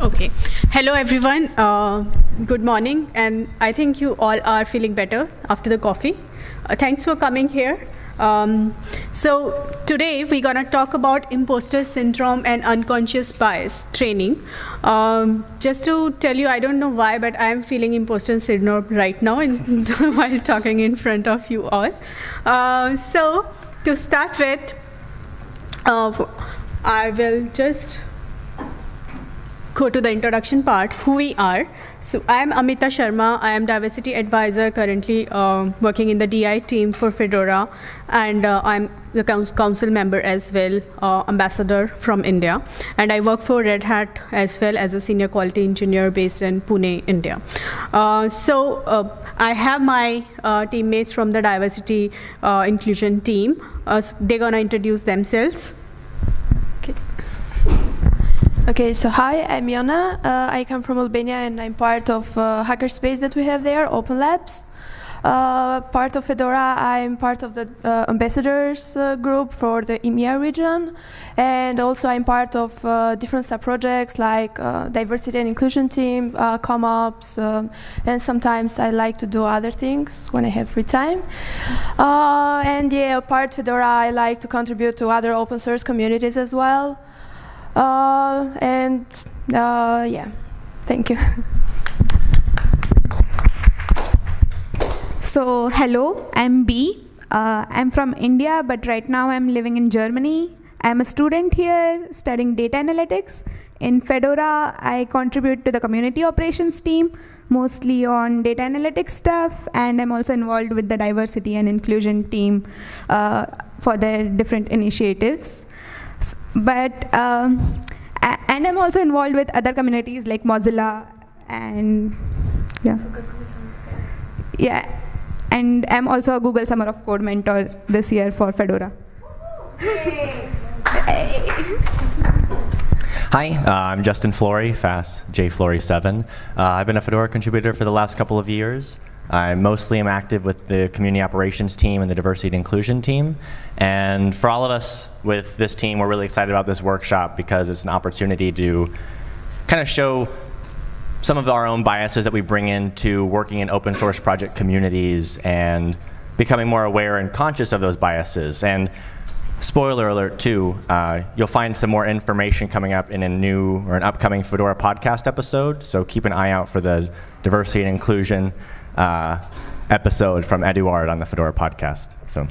Okay. Hello, everyone. Uh, good morning. And I think you all are feeling better after the coffee. Uh, thanks for coming here. Um, so today we're going to talk about imposter syndrome and unconscious bias training. Um, just to tell you, I don't know why, but I am feeling imposter syndrome right now in, while talking in front of you all. Uh, so to start with, uh, I will just go to the introduction part, who we are. So I am Amita Sharma. I am diversity advisor currently uh, working in the DI team for Fedora, and uh, I'm the council member as well, uh, ambassador from India. And I work for Red Hat as well as a senior quality engineer based in Pune, India. Uh, so uh, I have my uh, teammates from the diversity inclusion team. So they're gonna introduce themselves. Okay, so hi, I'm Jona. Uh, I come from Albania and I'm part of uh, hackerspace that we have there, Open Labs. Uh, part of Fedora, I'm part of the uh, ambassadors uh, group for the EMEA region, and also I'm part of uh, different sub-projects like diversity and inclusion team, uh, CommOps, um, and sometimes I like to do other things when I have free time. and yeah, apart Fedora, I like to contribute to other open source communities as well. Uh, and uh, yeah, thank you. So hello, I'm B. Uh, I'm from India, but right now I'm living in Germany. I'm a student here studying data analytics. In Fedora, I contribute to the community operations team, mostly on data analytics stuff, and I'm also involved with the diversity and inclusion team uh, for their different initiatives. But, um, and I'm also involved with other communities like Mozilla and, yeah. Yeah, and I'm also a Google Summer of Code mentor this year for Fedora. Hi, uh, I'm Justin Flory, FAS jflory7. Uh, I've been a Fedora contributor for the last couple of years. I mostly am active with the community operations team and the diversity and inclusion team. And for all of us with this team, we're really excited about this workshop because it's an opportunity to kind of show some of our own biases that we bring into working in open source project communities and becoming more aware and conscious of those biases. And spoiler alert too, uh, you'll find some more information coming up in a new or an upcoming Fedora podcast episode. So keep an eye out for the diversity and inclusion uh, episode from Eduard on the Fedora podcast. So.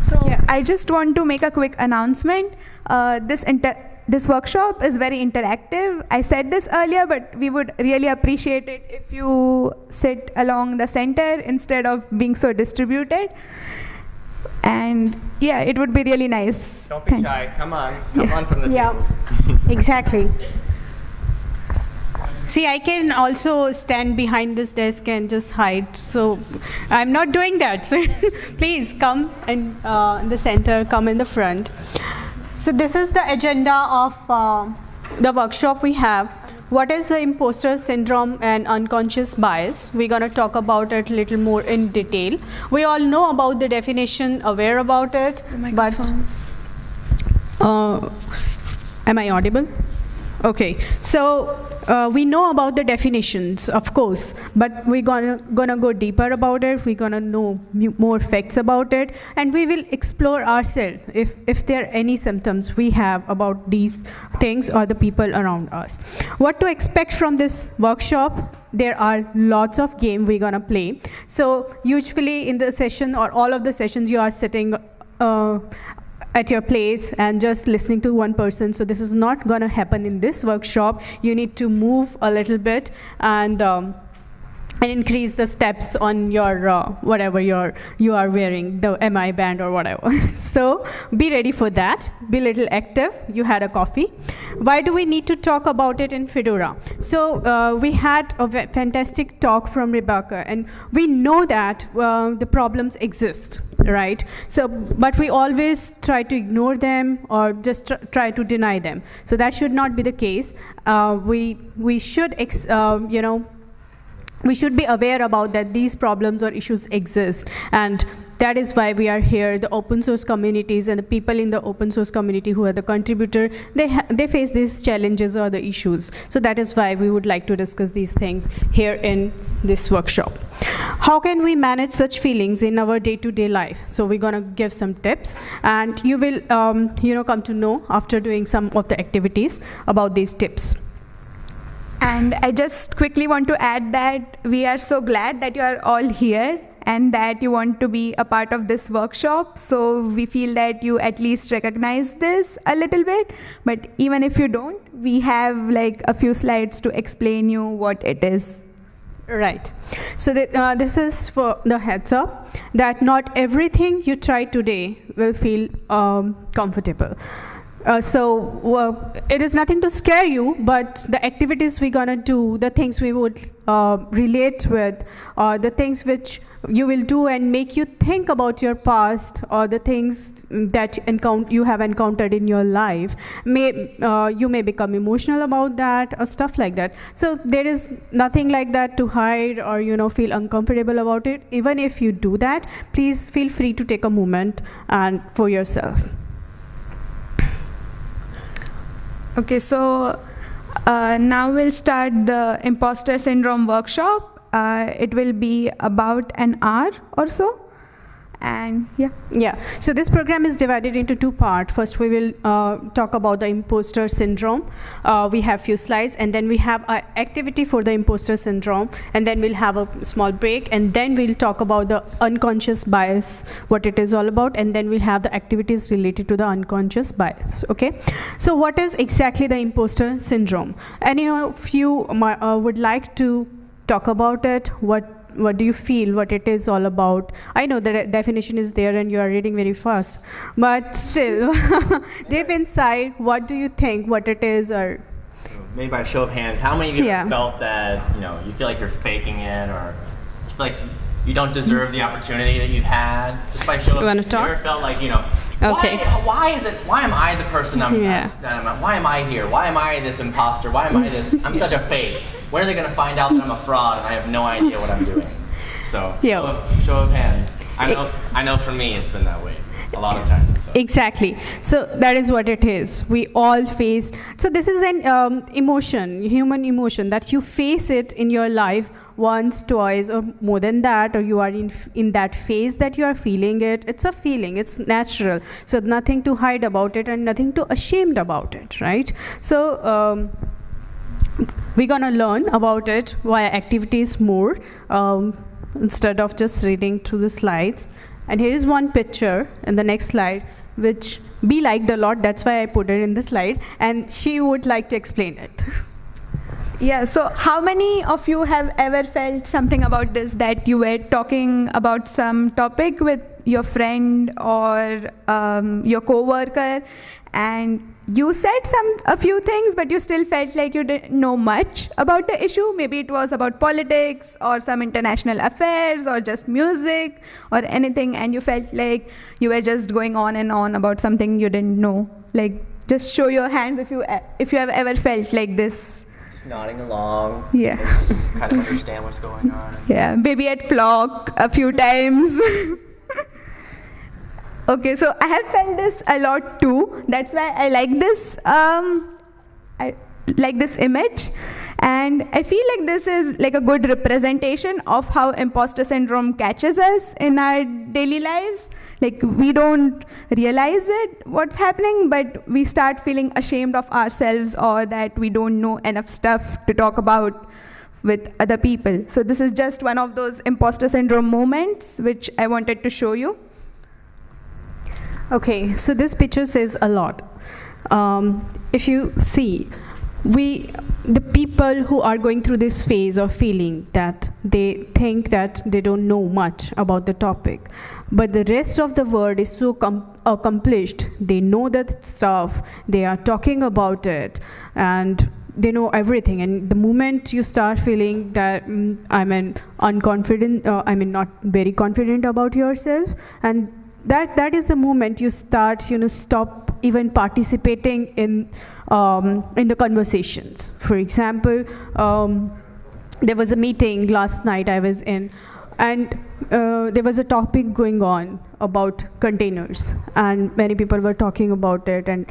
So yeah. I just want to make a quick announcement. Uh, this this workshop is very interactive. I said this earlier, but we would really appreciate it if you sit along the center instead of being so distributed. And yeah, it would be really nice. Don't be shy. Come on. Come yeah. on from the yeah. tables. exactly. See, I can also stand behind this desk and just hide. So I'm not doing that. So please come in, uh, in the center, come in the front. So this is the agenda of uh, the workshop we have. What is the imposter syndrome and unconscious bias? We're going to talk about it a little more in detail. We all know about the definition, aware about it, but uh, am I audible? Okay, so uh, we know about the definitions, of course, but we're gonna, gonna go deeper about it, we're gonna know more facts about it, and we will explore ourselves if, if there are any symptoms we have about these things or the people around us. What to expect from this workshop? There are lots of game we're gonna play. So usually in the session or all of the sessions you are sitting uh, at your place and just listening to one person. So this is not going to happen in this workshop. You need to move a little bit and um, and increase the steps on your uh, whatever you're, you are wearing, the MI band or whatever. so be ready for that. Be a little active. You had a coffee. Why do we need to talk about it in Fedora? So uh, we had a fantastic talk from Rebecca, and we know that uh, the problems exist, right? So, but we always try to ignore them or just tr try to deny them. So that should not be the case. Uh, we we should, uh, you know we should be aware about that these problems or issues exist and that is why we are here. The open source communities and the people in the open source community who are the contributor, they, they face these challenges or the issues. So that is why we would like to discuss these things here in this workshop. How can we manage such feelings in our day-to-day life? So we're gonna give some tips, and you will, um, you know, come to know after doing some of the activities about these tips. And I just quickly want to add that we are so glad that you are all here and that you want to be a part of this workshop. So we feel that you at least recognize this a little bit. But even if you don't, we have like a few slides to explain you what it is. Right. So that, uh, this is for the heads up that not everything you try today will feel um, comfortable. Uh, so it is nothing to scare you, but the activities we're gonna do, the things we would uh, relate with, the things which you will do and make you think about your past, or the things that you have encountered in your life, may uh, you may become emotional about that or stuff like that. So there is nothing like that to hide or you know feel uncomfortable about it. Even if you do that, please feel free to take a moment and for yourself. Okay, so uh, now we'll start the imposter syndrome workshop. Uh, it will be about an hour or so. And yeah. Yeah, so this program is divided into two parts. First, we will uh, talk about the imposter syndrome. Uh, we have few slides, and then we have an activity for the imposter syndrome, and then we'll have a small break, and then we'll talk about the unconscious bias, what it is all about, and then we'll have the activities related to the unconscious bias. Okay, so what is exactly the imposter syndrome? Any of you uh, would like to talk about it? What what do you feel what it is all about i know the de- definition is there and you are reading very fast but still deep inside what do you think what it is or Maybe by show of hands, how many of you Yeah. have felt that you know you feel like you're faking it, or you feel like you don't deserve the opportunity that you've had? Just by show of You wanna hands, you ever felt like you know? Okay. Why, why is it? Why am I the person I'm? Yeah. I'm- why am I here? Why am I this imposter? Why am I this? I'm such a fake. When are they gonna find out that I'm a fraud and I have no idea what I'm doing? So Yeah. show, of, show of hands. I know. I know. For me, it's been that way a lot of times. So. exactly so that is what it is we all face so this is an um, emotion human emotion that you face it in your life once twice or more than that or you are in in that phase that you are feeling it it's a feeling it's natural so nothing to hide about it and nothing to ashamed about it right so um, we're gonna learn about it via activities more um, instead of just reading through the slides. And here is one picture in the next slide, which B liked a lot. That's why I put it in the slide, and she would like to explain it. Yeah, so how many of you have ever felt something about this that you were talking about some topic with your friend or um, your coworker and you said some a few things but you still felt like you didn't know much about the issue maybe it was about politics or some international affairs or just music or anything and you felt like you were just going on and on about something you didn't know like just show your hands if you if you have ever felt like this Just nodding along. Yeah. kind of understand what's going on. Yeah, maybe at flock a few times. okay, so I have felt this a lot too. That's why I like this. Um, I like this image, and I feel like this is like a good representation of how imposter syndrome catches us in our daily lives. Like we don't realize it what's happening, but we start feeling ashamed of ourselves or that we don't know enough stuff to talk about with other people. So this is just one of those imposter syndrome moments which I wanted to show you. Okay, so this picture says a lot. Um, if you see, we, the people who are going through this phase of feeling that they think that they don't know much about the topic, but the rest of the world is so com- accomplished. They know that stuff. They are talking about it, and they know everything. And the moment you start feeling that mm, I mean unconfident, uh, I mean not very confident about yourself, and that that is the moment you start you know stop even participating in um, in the conversations. For example um, there was a meeting last night i was in and uh, there was a topic going on about containers, and many people were talking about it, and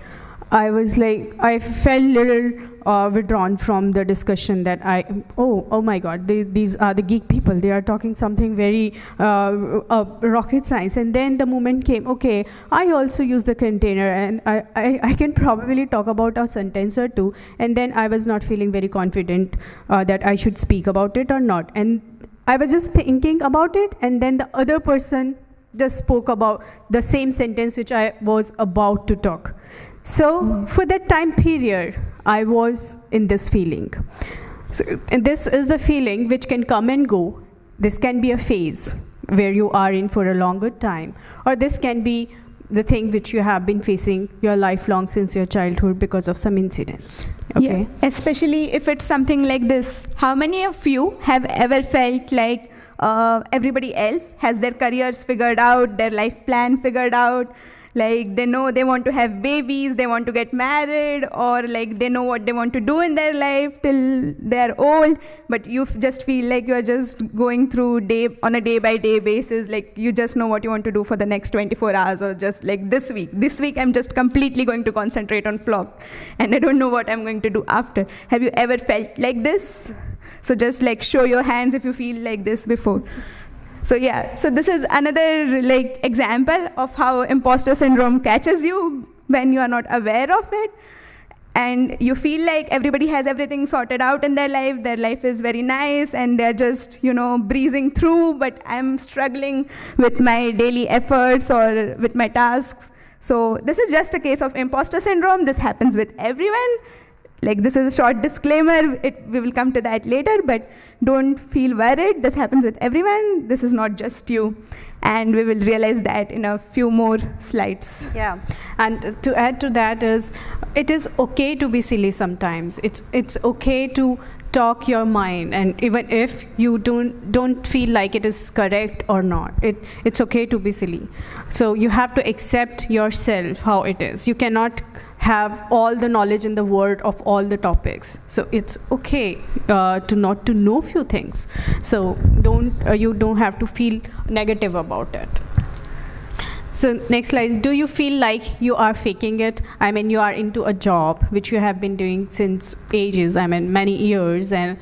I was like, I felt little uh, withdrawn from the discussion that I, oh, oh my God, they, these are the geek people. They are talking something very uh, uh, rocket science. And then the moment came, okay, I also use the container, and I, I, I can probably talk about a sentence or two. And then I was not feeling very confident uh, that I should speak about it or not. And I was just thinking about it, and then the other person just spoke about the same sentence which I was about to talk. So for that time period, I was in this feeling. So, this is the feeling which can come and go. This can be a phase where you are in for a longer time, or this can be the thing which you have been facing your lifelong since your childhood because of some incidents. Okay. Yeah, especially if it's something like this. How many of you have ever felt like uh, everybody else has their careers figured out, their life plan figured out? Like they know they want to have babies they want to get married or like they know what they want to do in their life till they're old. But you just feel like you're just going through day on a day by day basis like you just know what you want to do for the next 24 hours or just like this week. This week i'm just completely going to concentrate on flock and i don't know what i'm going to do after. Have you ever felt like this? So just like show your hands if you feel like this before so yeah, so this is another like example of how imposter syndrome catches you when you are not aware of it. And you feel like everybody has everything sorted out in their life, their life is very nice, and they're just, you know, breezing through, but I'm struggling with my daily efforts or with my tasks. So this is just a case of imposter syndrome. This happens with everyone like this is a short disclaimer. It, we will come to that later but don't feel worried. This happens with everyone. This is not just you. And we will realize that in a few more slides. Yeah. And to add to that is it is okay to be silly sometimes. It's it's okay to talk your mind. And even if you don't don't feel like it is correct or not it it's okay to be silly. So you have to accept yourself how it is. You cannot have all the knowledge in the world of all the topics. So it's okay uh, to not to know few things. So don't uh, you don't have to feel negative about it. So next slide do you feel like you are faking it? I mean you are into a job which you have been doing since ages i mean many years and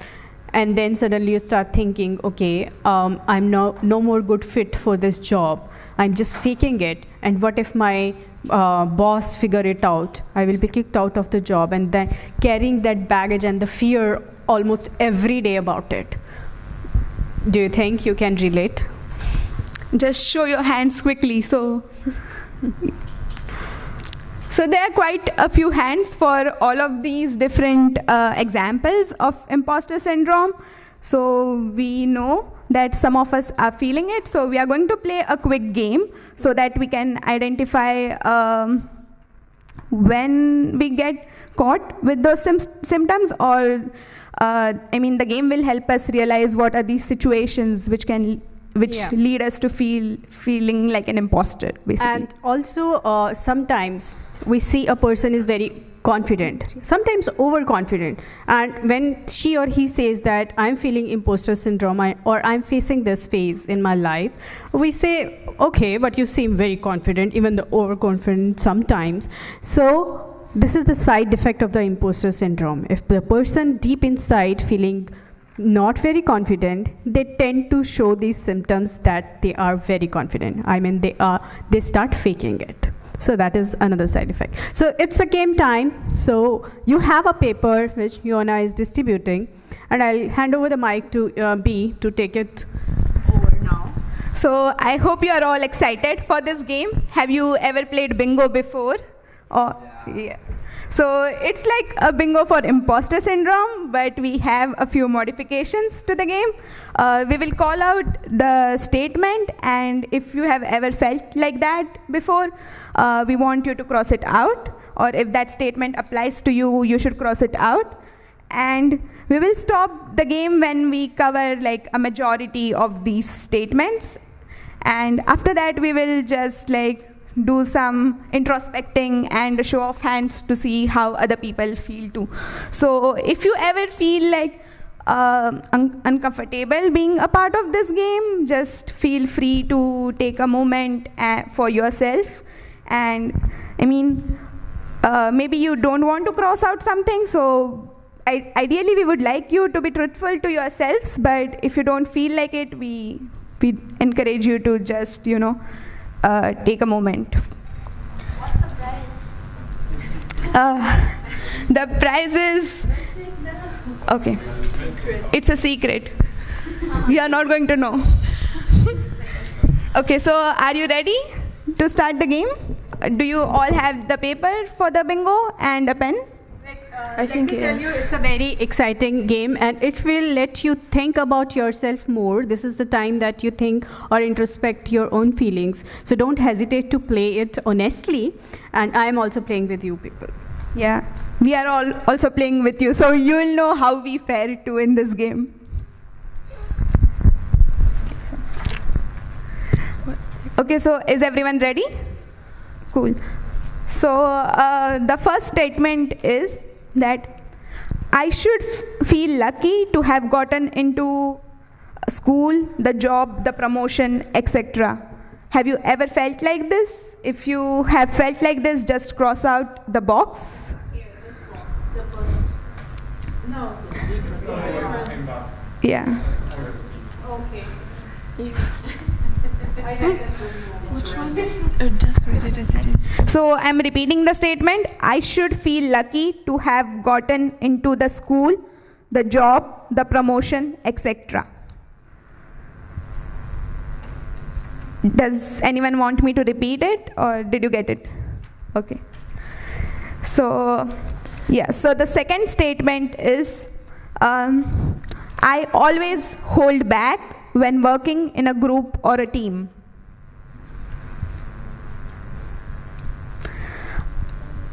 and then suddenly you start thinking okay um, i'm no, no more good fit for this job. I'm just faking it. And what if my uh, boss figure it out. I will be kicked out of the job, and then carrying that baggage and the fear almost every day about it. Do you think you can relate? Just show your hands quickly. So, so there are quite a few hands for all of these different uh, examples of imposter syndrome. So we know that some of us are feeling it. So we are going to play a quick game so that we can identify um, when we get caught with those symptoms or uh, I mean the game will help us realize what are these situations which can which yeah. lead us to feel feeling like an imposter basically and also uh, sometimes we see a person is very confident, sometimes overconfident. And when she or he says that I'm feeling imposter syndrome or I'm facing this phase in my life, we say, okay, but you seem very confident, even the overconfident sometimes. So this is the side effect of the imposter syndrome. If the person deep inside feeling not very confident, they tend to show these symptoms that they are very confident. I mean, they are they start faking it. So that is another side effect. So it's the game time. So you have a paper which Jona is distributing, and I'll hand over the mic to uh, B to take it over now. So I hope you are all excited for this game. Have you ever played bingo before? Or, yeah. yeah. So it's like a bingo for imposter syndrome, but we have a few modifications to the game. Uh, we will call out the statement, and if you have ever felt like that before, uh, we want you to cross it out. Or if that statement applies to you, you should cross it out. And we will stop the game when we cover like a majority of these statements. And after that, we will just like do some introspecting and a show of hands to see how other people feel too. So if you ever feel like uh, un- uncomfortable being a part of this game, just feel free to take a moment uh, for yourself. And I mean, uh, maybe you don't want to cross out something, so I- ideally we would like you to be truthful to yourselves. But if you don't feel like it, we we encourage you to just you know uh, take a moment. Uh, the prize is okay. It's a secret. We are not going to know. okay, so are you ready to start the game? Uh, Do you all have the paper for the bingo and a pen? I think me tell you, it's a very exciting game and it will let you think about yourself more. This is the time that you think or introspect your own feelings. So don't hesitate to play it honestly. And I am also playing with you people. Yeah, we are all also playing with you, so you'll know how we fare too in this game. Okay, so is everyone ready? Cool. So uh, the first statement is that I should feel lucky to have gotten into school, the job, the promotion, etc. Have you ever felt like this? If you have felt like this, just cross out the box. Yeah. So I'm repeating the statement. I should feel lucky to have gotten into the school, the job, the promotion, etc. Does anyone want me to repeat it or did you get it? Okay. So, yeah, so the second statement is um, I always hold back when working in a group or a team.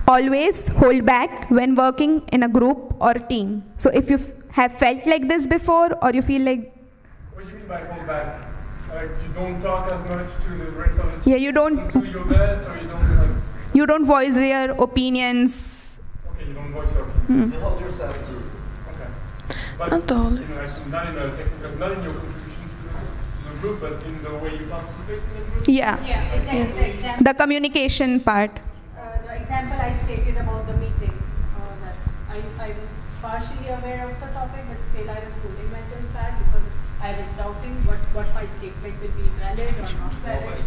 Always hold back when working in a group or a team. So if you f- have felt like this before or you feel like What do you mean by hold back? Like you don't talk as much to the rest of the team yeah you don't do your best, or you don't like you don't voice your opinions. okay, you don't voice your opinion. Hmm. You hold yourself too. Okay. But Not all. you know, like, not in a technical, not in your contributions to the, group, but in the way you participate in the group. Yeah, Yeah, exactly. The example, the communication part. Example I stated about the meeting, uh, that I, I was partially aware of the topic, but still I was holding myself back because I was doubting what, what my statement will be valid or not valid.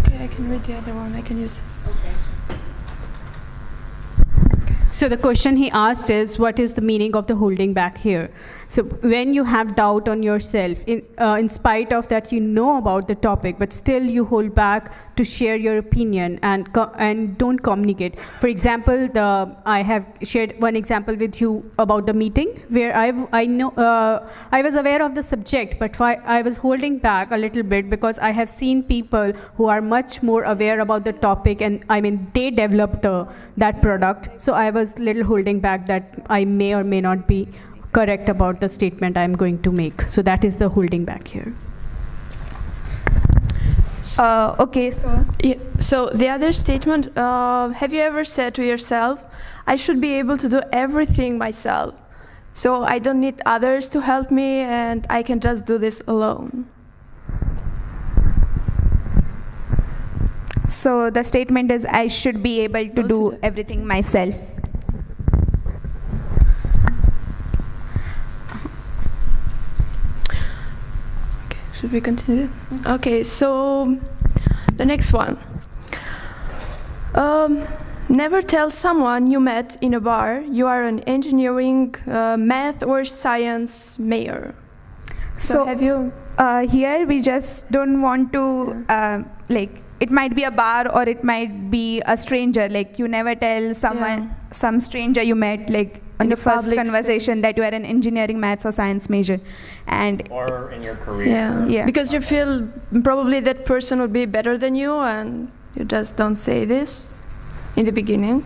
Okay, I can read the other one. I can use. Okay. So the question he asked is, what is the meaning of the holding back here? So when you have doubt on yourself, in, uh, in spite of that you know about the topic, but still you hold back to share your opinion and and don't communicate. For example, the I have shared one example with you about the meeting where I I know uh, I was aware of the subject, but I, was holding back a little bit because I have seen people who are much more aware about the topic, and I mean they developed the that product. So I was little holding back that I may or may not be correct about the statement I'm going to make. So that is the holding back here. Uh, okay, so Yeah, so the other statement, uh, have you ever said to yourself, I should be able to do everything myself. So I don't need others to help me and I can just do this alone. so the statement is I should be able to Go to do everything myself. Should we continue? Okay, so the next one. Um, never tell someone you met in a bar you are an engineering, uh, math, or science major. So, So- have you? Uh, here we just don't want to uh, like it might be a bar or it might be a stranger like you never tell someone some stranger you met like on In the first conversation space. that you are an engineering maths or science major and Or in your career. Yeah. Yeah. Because you feel probably that person would be better than you, and you just don't say this in the beginning.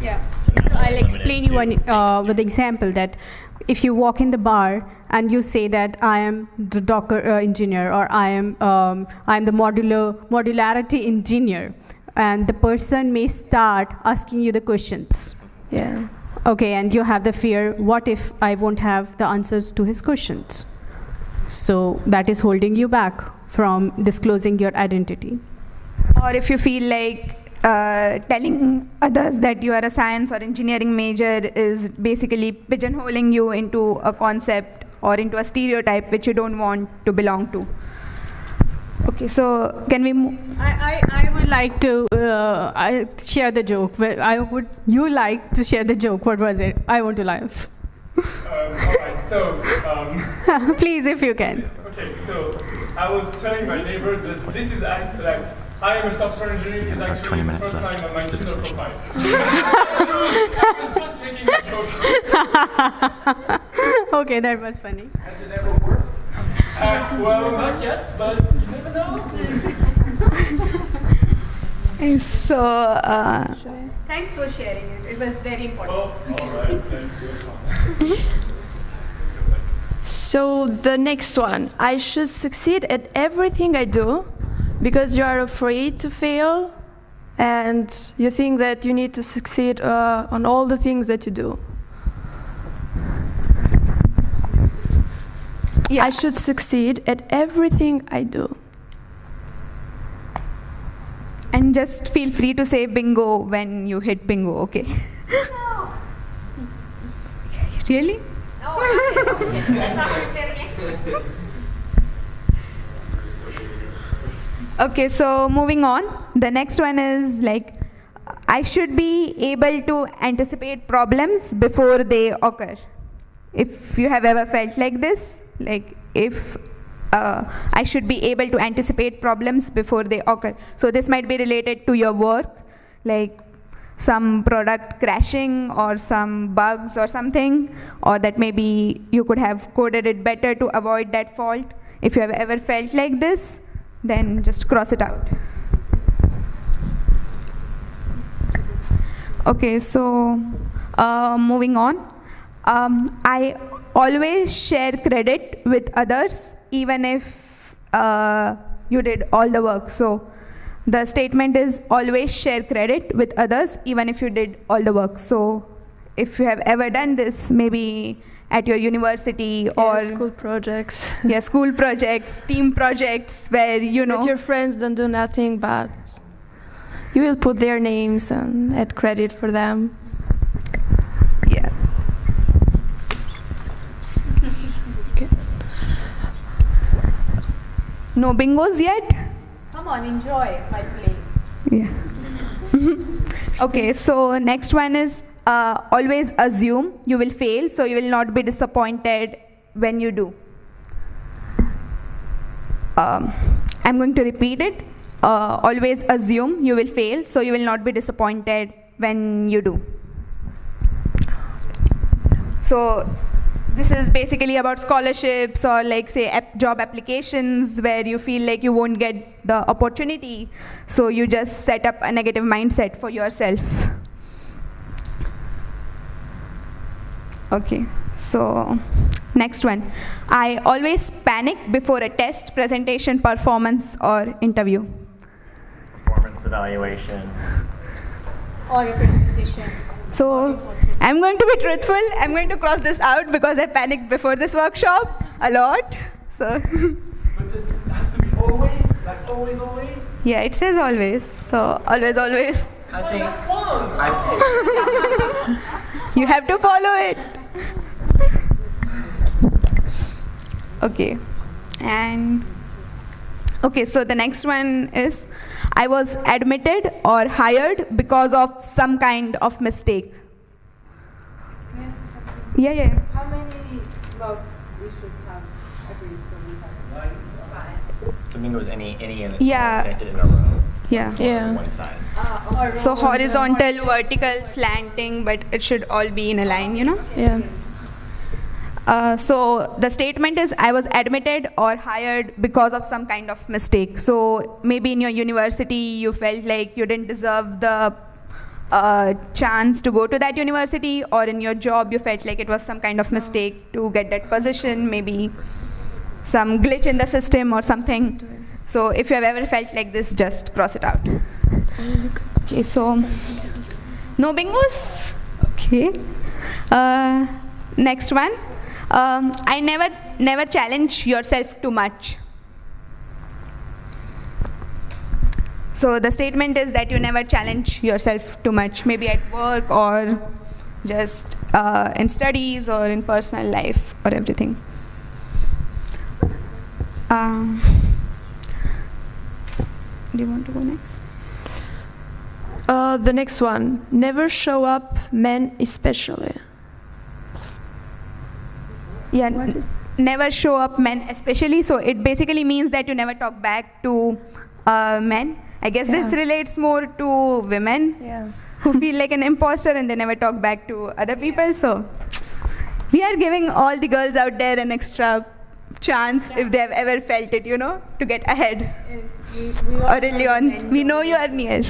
Yeah. So I'll explain you to one uh, with example that if you walk in the bar and you say that I am the Docker uh, engineer or I am um, I am the modular modularity engineer, and the person may start asking you the questions. Yeah. Okay, and you have the fear what if I won't have the answers to his questions? So that is holding you back from disclosing your identity. Or if you feel like uh, telling others that you are a science or engineering major is basically pigeonholing you into a concept or into a stereotype which you don't want to belong to. Okay, so can we move? I, I, I would like to uh, I share the joke. but I would you like to share the joke? What was it? I want to laugh. Um, all right, so, um, Please, if you can. okay, so I was telling my neighbor that this is act, like, I am a software engineer is about actually 20 the minutes first left line on my for session. profile. I was just making a joke. Okay, that was funny. Uh, well, not yet, but you never know. So, uh, Thanks for sharing it. It was very important. Well, all right, then. So the next one, I should succeed at everything I do because you are afraid to fail and you think that you need to succeed uh, on all the things that you do. yeah. I should succeed at everything I do. and just feel free to say bingo when you hit bingo, okay? really? Okay, so moving on. The next one is like I should be able to anticipate problems before they occur. If you have ever felt like this, like if uh, I should be able to anticipate problems before they occur. So this might be related to your work, like some product crashing or some bugs or something, or that maybe you could have coded it better to avoid that fault. If you have ever felt like this, then just cross it out. Okay, so uh, moving on. Um, I always share credit with others, even if uh, you did all the work. So the statement is always share credit with others, even if you did all the work. So if you have ever done this, maybe at your university or school projects. yeah, school projects, team projects, where you know That your friends don't do nothing, but you will put their names and add credit for them. Yeah. No bingos yet? Come on, enjoy my play. Yeah. okay, so next one is uh, always assume you will fail, so you will not be disappointed when you do. Um, I'm going to repeat it. Uh, always assume you will fail, so you will not be disappointed when you do. So this is basically about scholarships or like say ap- job applications where you feel like you won't get the opportunity so you just set up a negative mindset for yourself okay so next one i always panic before a test presentation performance or interview Performance evaluation. Or a presentation. So I'm going to be truthful. I'm going to cross this out because I panicked before this workshop a lot. So But does it have to be always? Like always, always? yeah, it says always. So always, always. I think. That's long. You have to follow it. Okay. And okay, so the next one is I was admitted or hired because of some kind of mistake. Yeah, yeah. How many votes we should have agreed so we have five? So bingo is any any in Yeah. connected in a row. Yeah. Yeah. On one side. So horizontal, vertical, slanting, but it should all be in a line, you know? Yeah. Uh, so the statement is I was admitted or hired because of some kind of mistake. So maybe in your university you felt like you didn't deserve the uh, chance to go to that university, or in your job you felt like it was some kind of mistake to get that position, maybe some glitch in the system or something. So if you have ever felt like this, just cross it out. Okay, so no bingos? Okay. Uh, next one. Um, I never never challenge yourself too much. So the statement is that you never challenge yourself too much, maybe at work or just uh, in studies or in personal life or everything. Um, do you want to go next? Uh, the next one. Never show up, men especially. Yeah, What n- is- never show up men, especially. So it basically means that you never talk back to uh, men. I guess this relates more to women Yeah. who feel like an imposter and they never talk back to other people. So we are giving all the girls out there an extra chance if they have ever felt it, you know, to get ahead. Aurélien, we know you are near.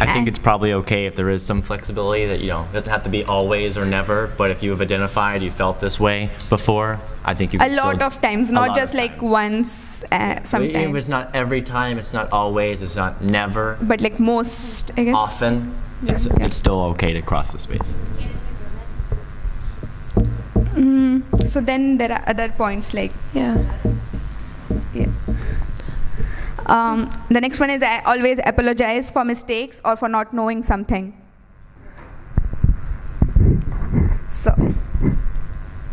I think it's probably okay if there is some flexibility that, you know, it doesn't have to be always or never, but if you have identified you felt this way before, I think you A lot of times, not just like times. once, uh, Even If sometimes, it's not every time, it's not always, it's not never, but like most, I guess. often, it's, Yeah. it's still okay to cross the space. Mm, so then there are other points like Yeah. yeah. Um, the next one is I always apologize for mistakes or for not knowing something. So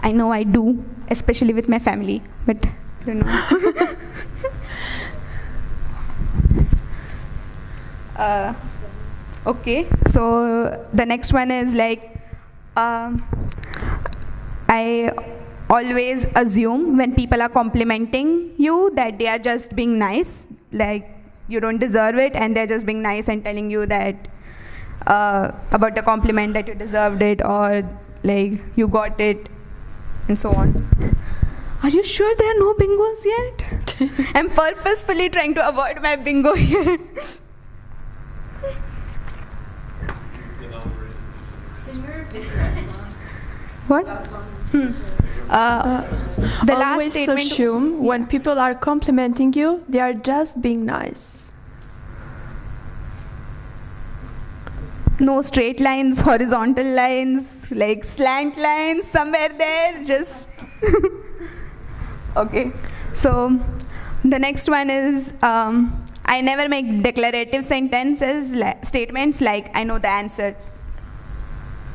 I know I do, especially with my family, but I don't know. uh, okay, so the next one is like um, I always assume when people are complimenting you that they are just being nice, like you don't deserve it, and they're just being nice and telling you that uh, about the compliment that you deserved it or like you got it, and so on. Are you sure there are no bingos yet? I'm purposefully trying to avoid my bingo here. what? Uh, the last Always statement. assume when people are complimenting you, they are just being nice. no straight lines, horizontal lines, like slant lines somewhere there, just. okay. So the next one is um, I never make declarative sentences, li- statements like I know the answer.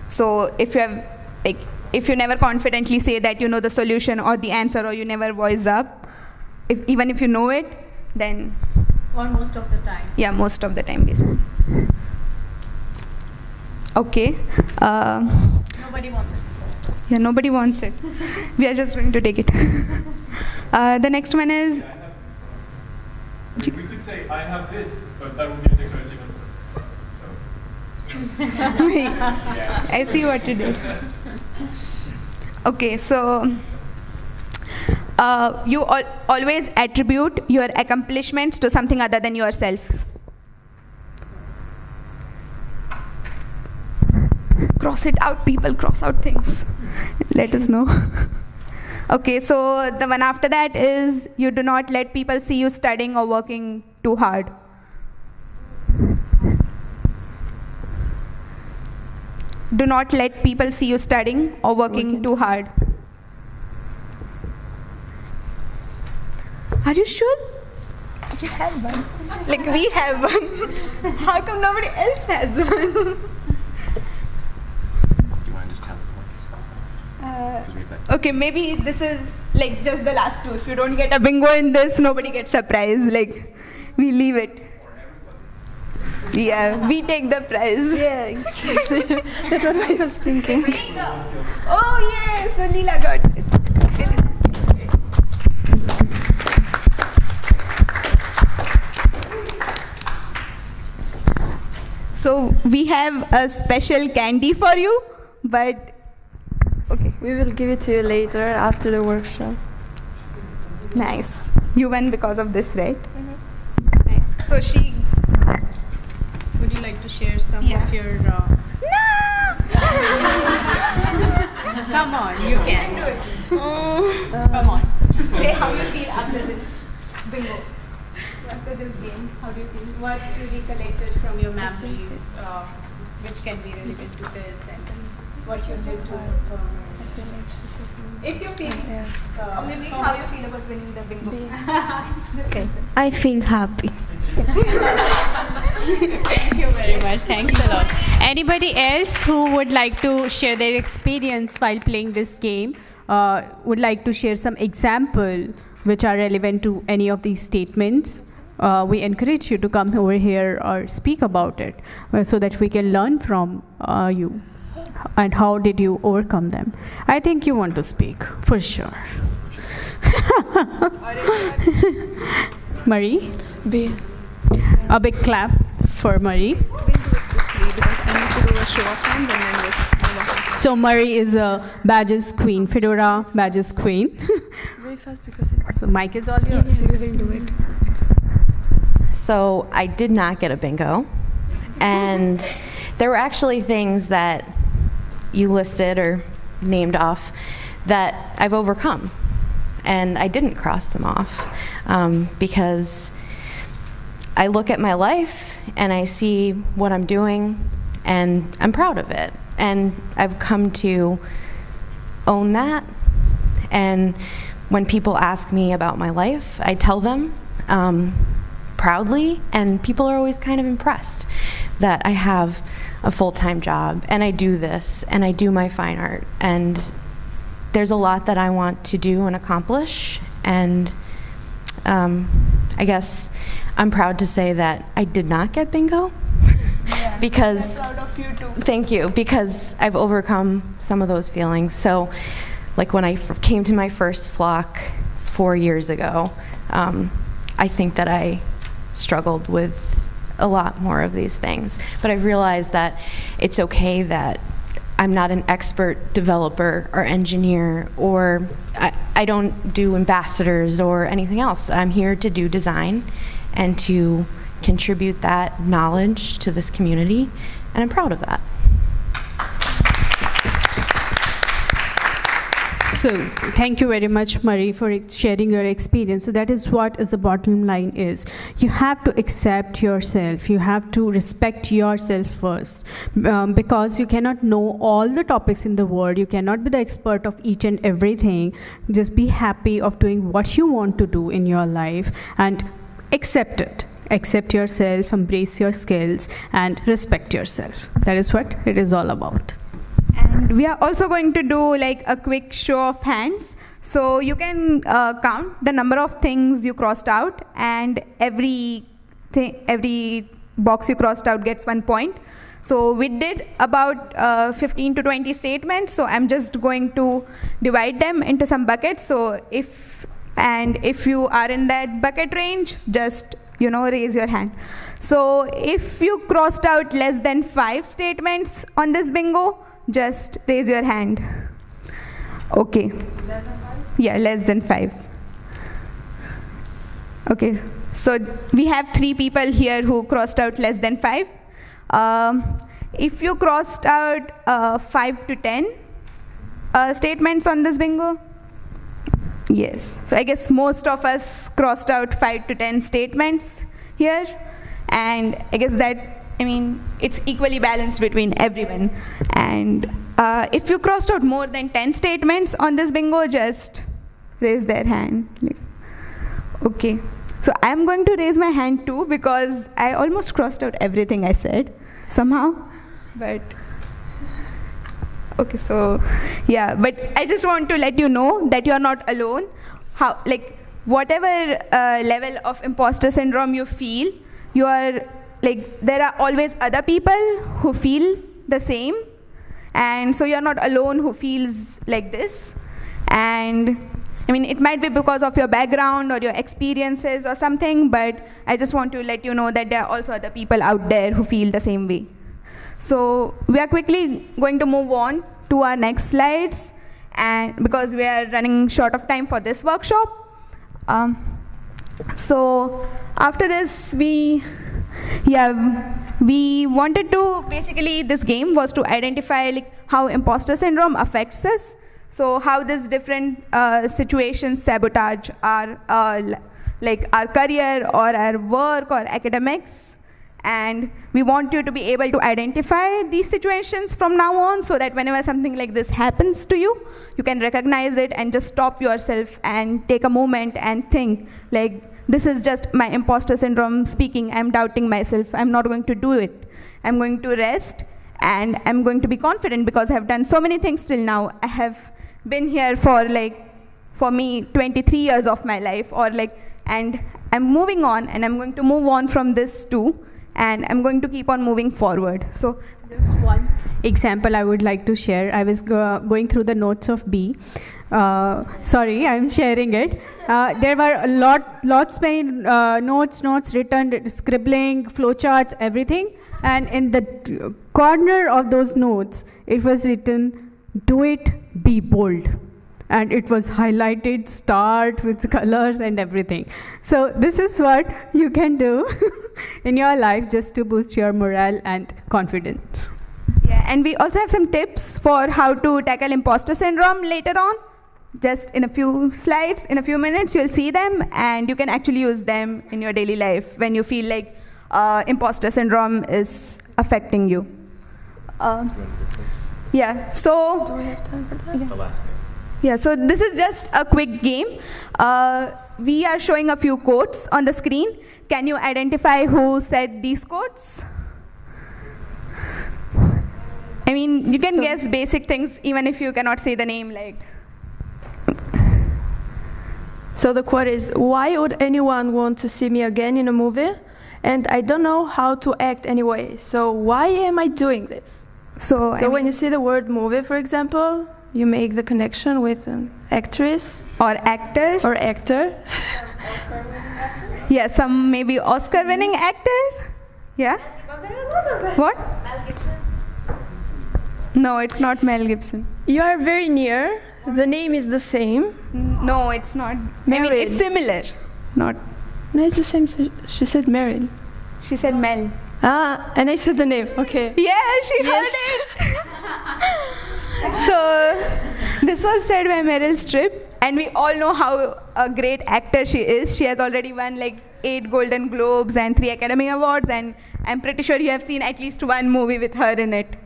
So if you have, like, if you never confidently say that you know the solution or the answer or you never voice up, if, even if you know it, then Or most of the time. yeah, most of the time basically. Okay. Uh, Nobody wants it. yeah, nobody wants it. we are just going to take it. uh, the next one is We we could say, I have this, but that would be a declarative answer. So, I see what you did. Okay, so uh, you al- always attribute your accomplishments to something other than yourself. Cross it out, people, cross out things. Let us know. okay, so the one after that is you do not let people see you studying or working too hard. Do not let people see you studying or working Working too hard. Are you sure? We have one. Like we have one. How come nobody else has one? Do you want to just tell the Uh, okay, maybe this is like just the last two. If you don't get a bingo in this, nobody gets surprised. Like we leave it. Yeah, we take the prize. Yeah, exactly. That's what I was thinking. Oh yes, so Leela got it. So we have a special candy for you, but okay, We will give it to you later after the workshop. nice. You won because of this, right? Mm-hmm. Nice. So she. Would you like to share some Yeah. of your? Uh, come on, you can. Come on. Say how you feel after this bingo. after this game? How do you feel? What you recollected from your memories, uh, which can be related to this, and what you did to. Uh, if you feel. Uh, Maybe how you feel about winning the bingo. Okay. I feel happy. Thank much. Thanks a lot. Anybody else who would like to share their experience while playing this game? Uh, would like to share some example which are relevant to any of these statements? Uh, we encourage you to come over here or speak about it uh, so that we can learn from uh, you. And how did you overcome them? I think you want to speak for sure. Marie, B. a big clap for Marie. because I need to do a show of hands and then just move on. So Marie is a badges queen, Fedora badges queen. Very fast because it's. so Mike is all yours. we will do it. So I did not get a bingo. And there were actually things that you listed or named off that I've overcome. And I didn't cross them off um, because I look at my life and I see what I'm doing and I'm proud of it. And I've come to own that. And when people ask me about my life, I tell them um, proudly, and people are always kind of impressed that I have a full time job and I do this and I do my fine art. And there's a lot that I want to do and accomplish. And um, I guess I'm proud to say that I did not get bingo because Proud of you. Thank you, because I've overcome some of those feelings. So, like when I f- came to my first flock four years ago, um, I think that I struggled with a lot more of these things. But I've realized that it's okay that I'm not an expert developer or engineer, or I, I don't do ambassadors or anything else. I'm here to do design and to contribute that knowledge to this community, and I'm proud of that. So thank you very much, Marie, for sharing your experience. So that is what is the bottom line is. You have to accept yourself. You have to respect yourself first, um, because you cannot know all the topics in the world. You cannot be the expert of each and everything. Just be happy of doing what you want to do in your life and accept it. Accept yourself, embrace your skills, and respect yourself. That is what it is all about. And we are also going to do like a quick show of hands. So you can uh, count the number of things you crossed out, and every every box you crossed out gets one point. So we did about uh, 15 to 20 statements. So I'm just going to divide them into some buckets. So if and if you are in that bucket range, just you know raise your hand. So if you crossed out less than five statements on this bingo, just raise your hand. Okay. less Yeah, less than five. Okay. So we have three people here who crossed out less than five. Um, if you crossed out uh, five to ten uh, statements on this bingo, yes. So I guess most of us crossed out five to ten statements here, and I guess that I mean it's equally balanced between everyone. And uh, if you crossed out more than ten statements on this bingo, just raise their hand. Okay. So I'm going to raise my hand too because I almost crossed out everything I said somehow. But okay, so yeah, but I just want to let you know that you are not alone. How like whatever uh, level of imposter syndrome you feel, you are like there are always other people who feel the same, and so you are not alone who feels like this, and I mean, it might be because of your background or your experiences or something, but I just want to let you know that there are also other people out there who feel the same way. So we are quickly going to move on to our next slides, and because we are running short of time for this workshop. Um, so after this, we yeah we wanted to basically this game was to identify like how imposter syndrome affects us so how this different uh, situations sabotage our uh, like our career or our work or academics. And we want you to be able to identify these situations from now on so that whenever something like this happens to you, you can recognize it and just stop yourself and take a moment and think like, this is just my imposter syndrome speaking. I'm doubting myself. I'm not going to do it. I'm going to rest and I'm going to be confident because I've done so many things till now. I have been here for like, for me, 23 years of my life or like, and I'm moving on and I'm going to move on from this too and I'm going to keep on moving forward. So Just one example I would like to share. I was go- going through the notes of B. Uh, sorry, I'm sharing it. Uh, there were a lot, lots many uh, notes, notes written, scribbling, flowcharts, everything. And in the corner of those notes, it was written, "Do it, be bold." And it was highlighted start with colors and everything so this is what you can do in your life just to boost your morale and confidence Yeah, and we also have some tips for how to tackle imposter syndrome later on. Just in a few slides, in a few minutes, you'll see them, and you can actually use them in your daily life when you feel like uh, imposter syndrome is affecting you. Uh, yeah, so Do we have time for that? Yeah. The last thing. Yeah, so this is just a quick game. Uh, we are showing a few quotes on the screen. Can you identify who said these quotes? I mean, you can So- guess basic things even if you cannot say the name. Like, So the quote is, why would anyone want to see me again in a movie? And I don't know how to act anyway, so why am I doing this? so, I So mean- when you see the word movie, for example, you make the connection with an actress or actor. or actor. yeah, some maybe Oscar-winning actor. Yeah. What? No, it's not Mel Gibson. You are very near. The name is the same. No, it's not. I mean, it's similar. Not. No, it's the same. She she said Meryl. She said Mel. Ah, and I said the name. Okay. Yeah, she Yes. heard it. this was said by Meryl Streep, and we all know how a great actor she is. She has already won like eight Golden Globes and three Academy Awards, and I'm pretty sure you have seen at least one movie with her in it.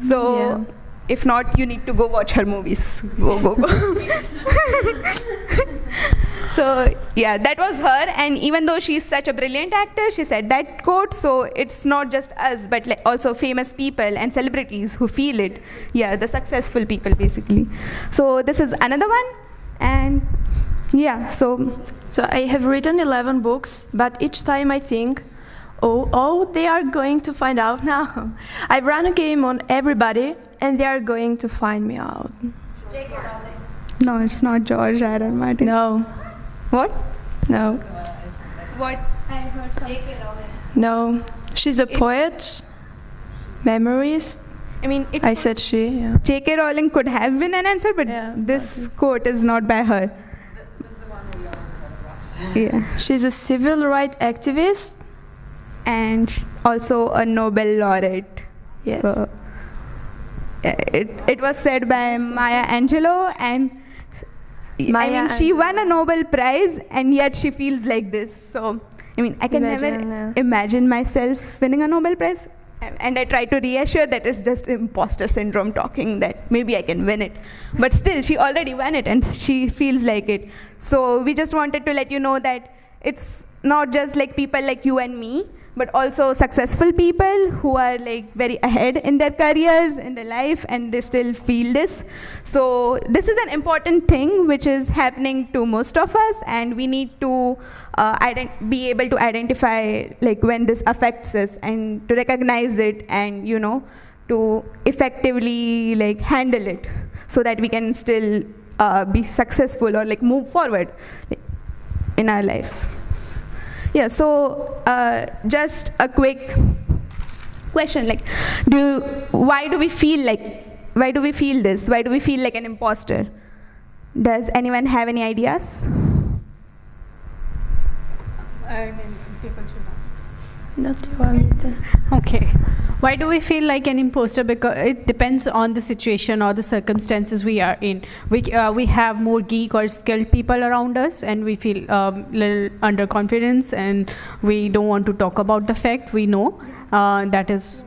So, Yeah. if not, you need to go watch her movies. Go, go, go. So yeah, that was her. And even though she's such a brilliant actor, she said that quote. So it's not just us, but like also famous people and celebrities who feel it. Yeah, the successful people basically. So this is another one, and yeah. So So I have written 11 books, but each time I think, oh, oh, they are going to find out now. I run a game on everybody, and they are going to find me out. no, it's not George R. R. Martin. No, What? no, What? I heard something. no. She's a poet, memoirist. I mean, it I said she. Yeah. J.K. Rowling could have been an answer, but Yeah, this quote is not by her. Yeah. She's a civil rights activist. and also a Nobel laureate. Yes. So, uh, it, it was said by Maya Angelou, and I mean, she won a Nobel Prize, and yet she feels like this. So, I mean, I can Imagine, never imagine myself winning a Nobel Prize. And I try to reassure that it's just imposter syndrome talking that maybe I can win it. But still, she already won it and she feels like it. So we just wanted to let you know that it's not just like people like you and me, but also successful people who are like very ahead in their careers, in their life, and they still feel this. So this is an important thing which is happening to most of us, and we need to uh, be able to identify like when this affects us and to recognize it, and you know, to effectively like handle it, so that we can still uh, be successful or like move forward in our lives. Yeah, so uh, just a quick question like do why do we feel like why do we feel this? Why do we feel like an imposter? Does anyone have any ideas Okay. Why do we feel like an imposter? Because it depends on the situation or the circumstances we are in. We, uh, we have more geek or skilled people around us, and we feel um, little underconfidence, and we don't want to talk about the fact we know. Uh, that is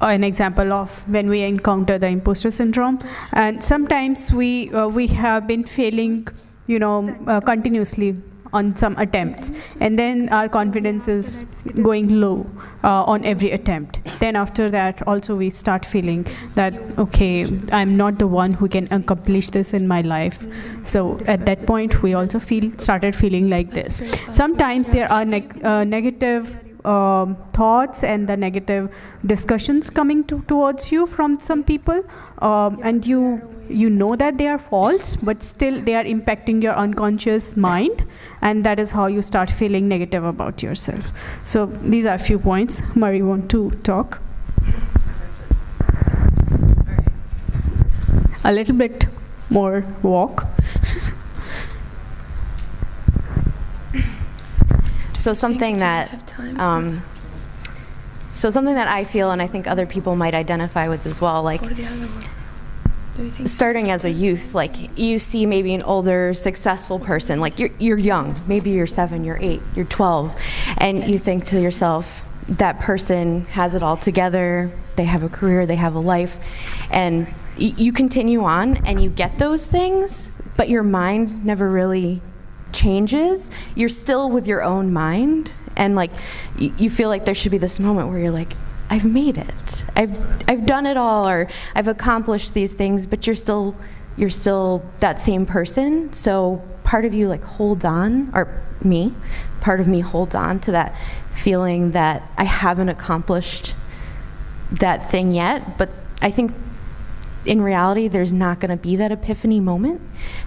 an example of when we encounter the imposter syndrome. And sometimes we uh, we have been failing, you know, uh, continuously on some attempts. And then our confidence is going low uh, on every attempt. Then after that also we start feeling that okay i'm not the one who can accomplish this in my life. So at that point we also feel started feeling like this. Sometimes there are neg- uh, negative um, thoughts and the negative discussions coming to, towards you from some people. Um, and you you know that they are false but still they are impacting your unconscious mind. And that is how you start feeling negative about yourself. So these are a few points. Murray want to talk? A little bit more walk. So something that, um, so something that I feel, and I think other people might identify with as well, like starting as a youth, like you see maybe an older, successful person, like you're you're young, maybe you're seven, you're eight, you're twelve, and you think to yourself, that person has it all together, they have a career, they have a life, and you continue on and you get those things, but your mind never really changes, you're still with your own mind, and like you feel like there should be this moment where you're like, I've made it, I've I've done it all, or I've accomplished these things, but you're still you're still that same person. So part of you like hold on, or me, part of me hold on to that feeling that I haven't accomplished that thing yet, but I think in reality, there's not going to be that epiphany moment.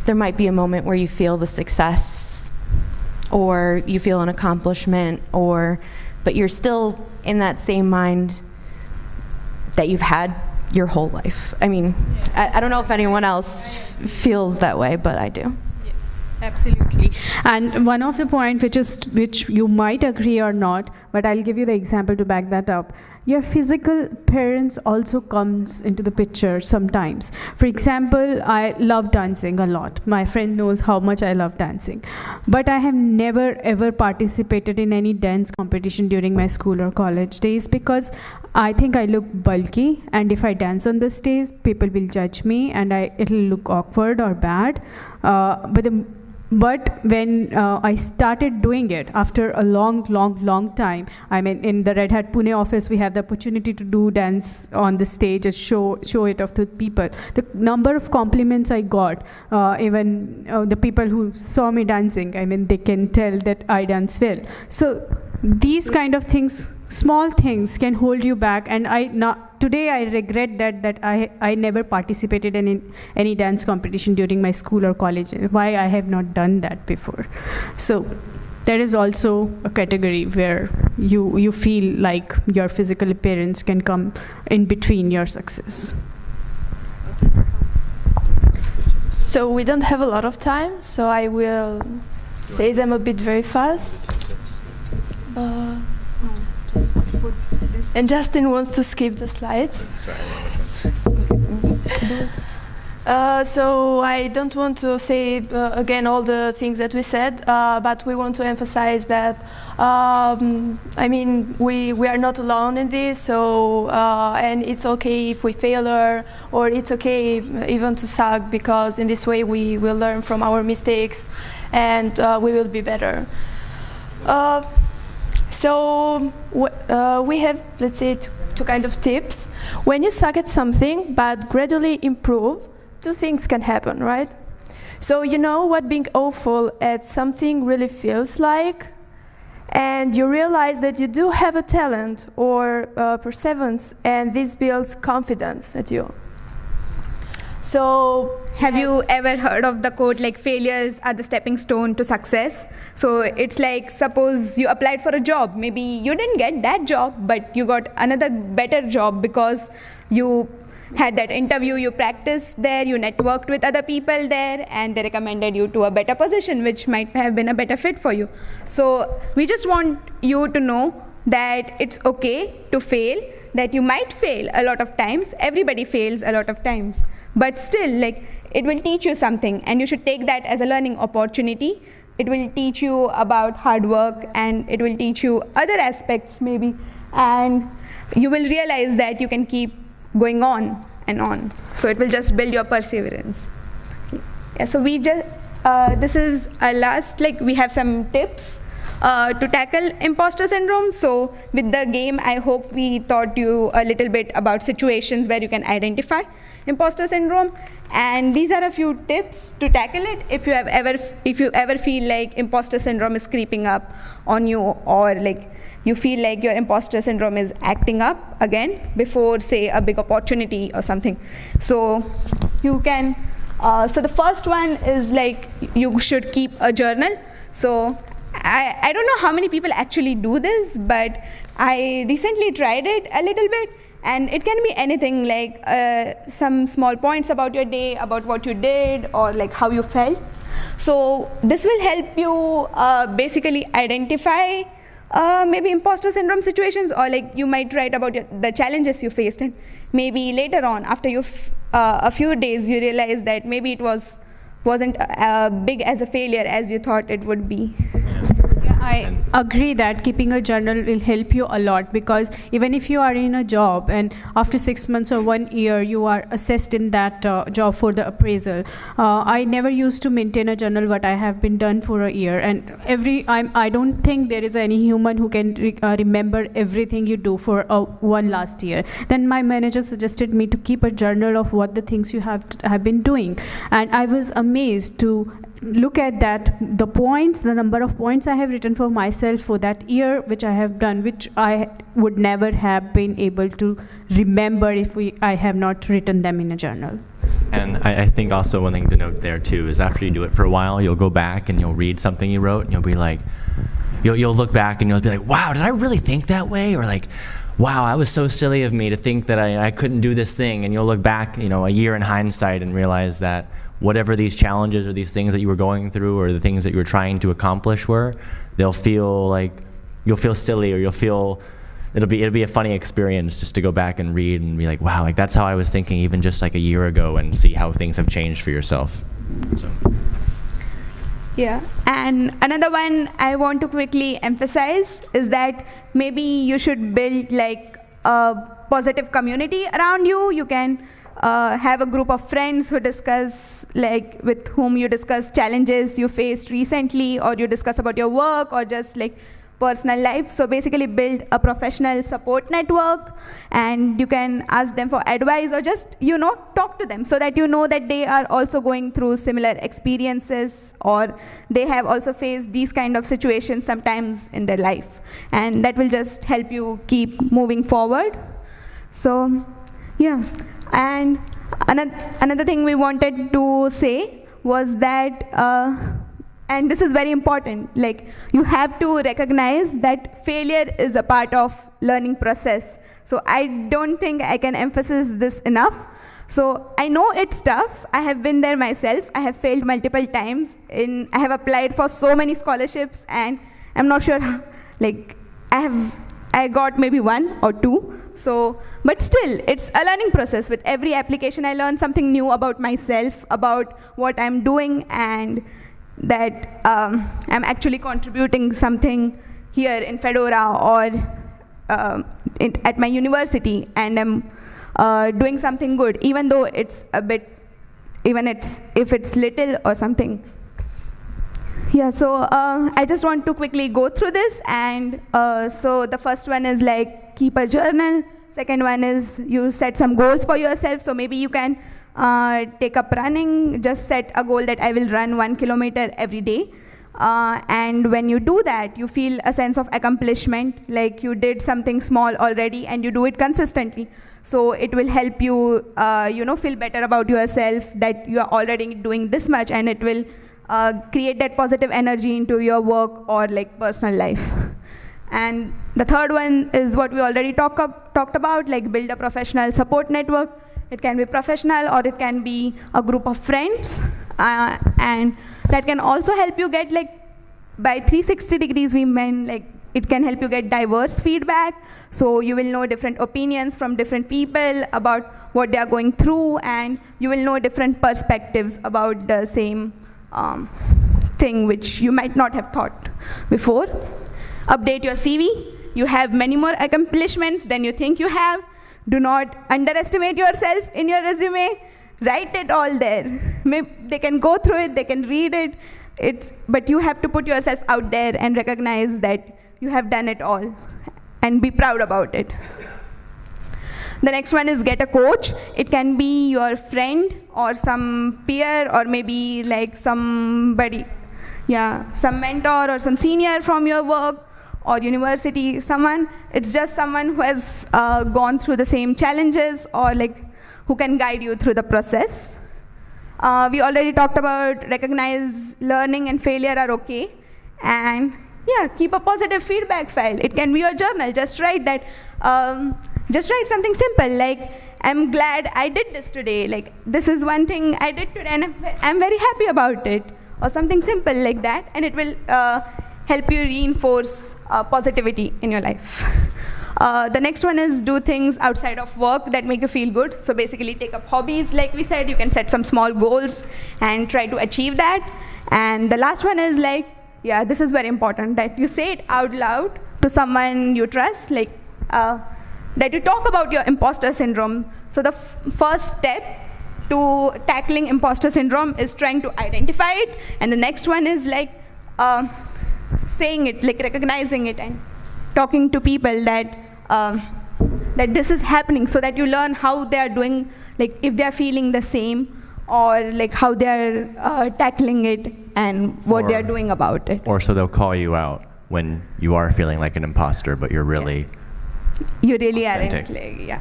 There might be a moment where you feel the success or you feel an accomplishment or but you're still in that same mind that you've had your whole life. I mean, I, I don't know if anyone else feels that way, but I do. Yes, Absolutely. And one of the point which is which you might agree or not, but I'll give you the example to back that up. Your physical parents also comes into the picture sometimes. For example, I love dancing a lot. My friend knows how much I love dancing. But I have never ever participated in any dance competition during my school or college days because I think I look bulky and if I dance on the stage, people will judge me and I it'll look awkward or bad. Uh, but the but when uh, I started doing it after a long, long, long time, I mean, in the Red Hat Pune office, we have the opportunity to do dance on the stage and show show it off to people. The number of compliments I got, uh, even uh, the people who saw me dancing, I mean, they can tell that I dance well. So these kind of things, small things, can hold you back. And I not today I regret that that I I never participated in any dance competition during my school or college. Why I have not done that before. So there is also a category where you you feel like your physical appearance can come in between your success. So we don't have a lot of time, so I will say them a bit very fast. Uh, and Justin wants to skip the slides. Uh, so I don't want to say uh, again all the things that we said, uh, but we want to emphasize that um, I mean we we are not alone in this. So uh, and it's okay if we fail or it's okay even to suck because in this way we will learn from our mistakes, and uh, we will be better. So uh, we have, let's say, two, two kind of tips. When you suck at something but gradually improve, two things can happen, right? So you know what being awful at something really feels like, and you realize that you do have a talent or uh, perseverance, and this builds confidence at you. So have you ever heard of the quote like failures are the stepping stone to success? So it's like suppose you applied for a job, maybe you didn't get that job, but you got another better job because you had that interview, you practiced there, you networked with other people there, and they recommended you to a better position, which might have been a better fit for you. So we just want you to know that it's okay to fail that you might fail a lot of times. Everybody fails a lot of times. But still, like, it will teach you something, and you should take that as a learning opportunity. It will teach you about hard work, and it will teach you other aspects, maybe. And you will realize that you can keep going on and on. So it will just build your perseverance. Yeah, so we just, uh, this is our last, like, we have some tips uh, to tackle imposter syndrome. So with the game, I hope we taught you a little bit about situations where you can identify imposter syndrome. And these are a few tips to tackle it if you have ever, if you ever feel like imposter syndrome is creeping up on you or like you feel like your imposter syndrome is acting up again before, say, a big opportunity or something. So you can, uh, so the first one is like you should keep a journal. So I, I don't know how many people actually do this, but I recently tried it a little bit. And it can be anything like uh, some small points about your day, about what you did, or like how you felt. So this will help you uh, basically identify uh, maybe imposter syndrome situations, or like you might write about your, the challenges you faced, and maybe later on, after you uh, a few days, you realize that maybe it was wasn't uh, big as a failure as you thought it would be. I agree that keeping a journal will help you a lot because even if you are in a job and after six months or one year you are assessed in that uh, job for the appraisal, uh, I never used to maintain a journal what I have been done for a year. And every I'm, I don't think there is any human who can re uh, remember everything you do for uh, one last year. Then my manager suggested me to keep a journal of what the things you have have been doing. And I was amazed to look at that the points the number of points i have written for myself for that year which i have done which i would never have been able to remember if we i have not written them in a journal and I, I think also one thing to note there too is after you do it for a while you'll go back and you'll read something you wrote and you'll be like you'll, you'll look back and you'll be like wow did i really think that way or like wow, I was so silly of me to think that I, I couldn't do this thing. And you'll look back, you know, a year in hindsight and realize that whatever these challenges or these things that you were going through or the things that you were trying to accomplish were, they'll feel like you'll feel silly or you'll feel it'll be it'll be a funny experience just to go back and read and be like, wow, like that's how I was thinking even just like a year ago and see how things have changed for yourself. So. Yeah, and another one I want to quickly emphasize is that maybe you should build like a positive community around you. You can uh, have a group of friends who discuss, like, with whom you discuss challenges you faced recently, or you discuss about your work, or just like personal life. So basically build a professional support network and you can ask them for advice or just, you know, talk to them so that you know that they are also going through similar experiences or they have also faced these kind of situations sometimes in their life. And that will just help you keep moving forward. So, yeah. And another thing we wanted to say was that, uh, and this is very important, like you have to recognize that failure is a part of learning process. So I don't think I can emphasize this enough. So I know it's tough. I have been there myself. I have failed multiple times. In I have applied for so many scholarships, and I'm not sure. Like I have, I got maybe one or two. So, but still, it's a learning process. With every application, I learn something new about myself, about what I'm doing, and that um, I'm actually contributing something here in Fedora or uh, at my university, and I'm uh, doing something good, even though it's a bit, even it's if it's little or something. Yeah, so uh, I just want to quickly go through this, and uh, so the first one is like keep a journal. Second one is you set some goals for yourself. So maybe you can uh, take up running, just set a goal that I will run one kilometer every day. Uh, and when you do that, you feel a sense of accomplishment, like you did something small already and you do it consistently. So it will help you, uh, you know, feel better about yourself that you are already doing this much and it will uh, create that positive energy into your work or like personal life. And the third one is what we already talk up, talked about, like build a professional support network. It can be professional or it can be a group of friends. Uh, and that can also help you get like, by 360 degrees we mean like it can help you get diverse feedback. So you will know different opinions from different people about what they are going through, and you will know different perspectives about the same um, thing which you might not have thought before. Update your CV. You have many more accomplishments than you think you have. Do not underestimate yourself in your resume. Write it all there. May- They can go through it, they can read it. It's, but you have to put yourself out there and recognize that you have done it all and be proud about it. The next one is get a coach. It can be your friend or some peer or maybe like somebody, yeah, some mentor or some senior from your work or university, someone. It's just someone who has uh, gone through the same challenges or like who can guide you through the process. Uh, we already talked about recognize learning and failure are okay. And yeah, keep a positive feedback file. It can be your journal. Just write that. Um, just write something simple like, I'm glad I did this today. Like, this is one thing I did today, and I'm, very happy about it. Or something simple like that, and it will uh, help you reinforce uh, positivity in your life. Uh, the next one is do things outside of work that make you feel good. So basically, take up hobbies. Like we said, you can set some small goals and try to achieve that. And the last one is like, yeah, this is very important that you say it out loud to someone you trust. Like, uh, that you talk about your imposter syndrome. So the first step to tackling imposter syndrome is trying to identify it, and the next one is like uh, saying it, like recognizing it, and talking to people that um that this is happening, so that you learn how they are doing, like if they are feeling the same, or like how they are uh, tackling it, and what they are doing about it. Or so they'll call you out when you are feeling like an imposter, but you're really. You really aren't. Authentic. Like, yeah.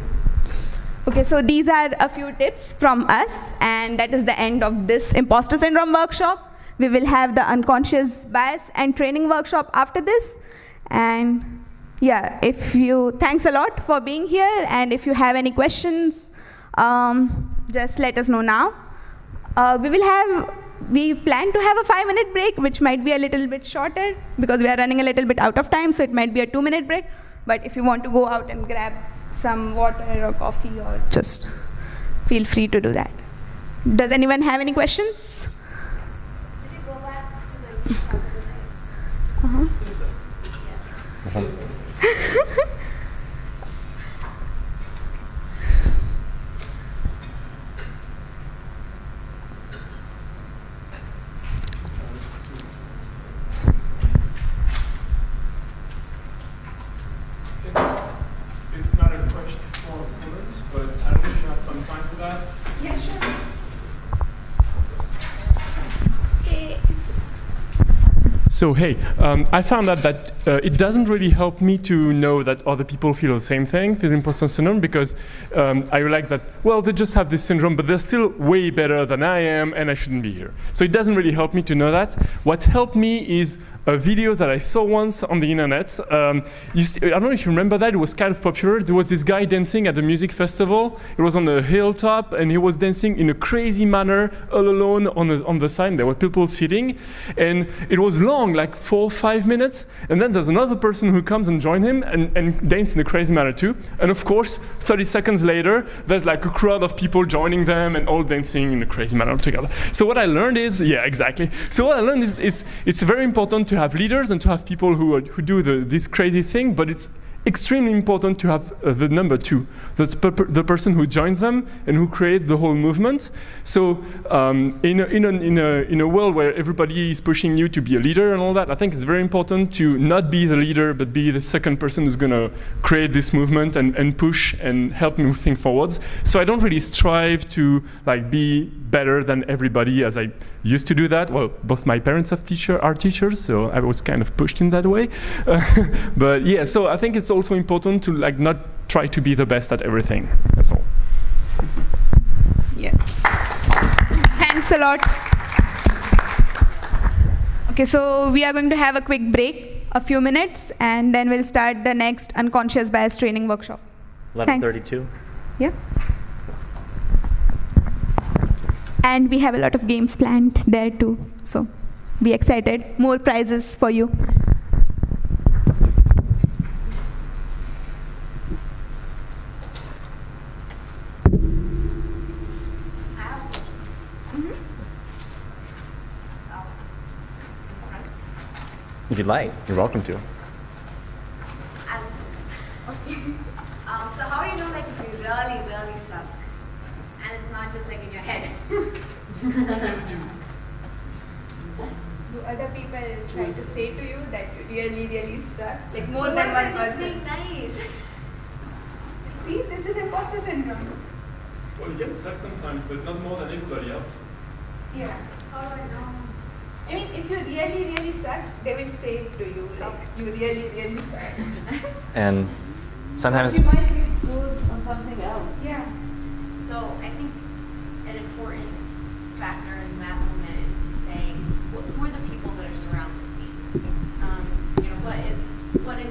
Okay, so these are a few tips from us, and that is the end of this imposter syndrome workshop. We will have the unconscious bias and training workshop after this. And yeah, if you, thanks a lot for being here, and if you have any questions, um, just let us know now. Uh, we will have, we plan to have a five minute break, which might be a little bit shorter because we are running a little bit out of time, so it might be a two minute break. But if you want to go out and grab some water or coffee or just feel free to do that. Does anyone have any questions? Uh-huh. It's not a question, it's more a comment, but I don't know if you have some time for that. Yeah, sure. So hey, um, I found out that uh, it doesn't really help me to know that other people feel the same thing, feel imposter syndrome, because um, I realize that well they just have this syndrome, but they're still way better than I am, and I shouldn't be here. So it doesn't really help me to know that. What's helped me is a video that I saw once on the internet. Um, see, I don't know if you remember that. It was kind of popular. There was this guy dancing at the music festival. It was on a hilltop, and he was dancing in a crazy manner, all alone on the on the side. There were people sitting, and it was long, like four, five minutes. And then there's another person who comes and joins him and, and dance in a crazy manner too. And of course, 30 seconds later, there's like a crowd of people joining them and all dancing in a crazy manner together. So what I learned is, yeah, exactly. So what I learned is it's it's very important to have leaders and to have people who are, who do the, this crazy thing, but it's extremely important to have uh, the number two, per- the person who joins them and who creates the whole movement. So um, in, a, in, a, in, a, in a world where everybody is pushing you to be a leader and all that, I think it's very important to not be the leader, but be the second person who's going to create this movement and, and push and help move things forwards. So I don't really strive to like be better than everybody as I used to do that. Well, both my parents are teacher are teachers, so I was kind of pushed in that way. But yeah, so I think it's also important to like not try to be the best at everything. That's all. Yes. Thanks a lot. Okay, so we are going to have a quick break, a few minutes, and then we'll start the next unconscious bias training workshop. Thanks. 1132. Yeah and we have a lot of games planned there too. So be excited. More prizes for you. If you'd like, you're welcome to. Just, um, so how do you know like if you really, really suck? And it's not just like in your head? Do other people try to say to you that you really, really suck? Like more Or than am one I just person? being nice. See, this is imposter syndrome. Well, you get suck sometimes, but not more than anybody else. Yeah. How do I oh, know? I mean, if you really, really suck, they will say it to you, like, you really, really suck. And sometimes, You might be good on something else. Yeah. So I think an important factor in that moment is to say, wh- who are the people that are surrounding me? Um, you know, what is what is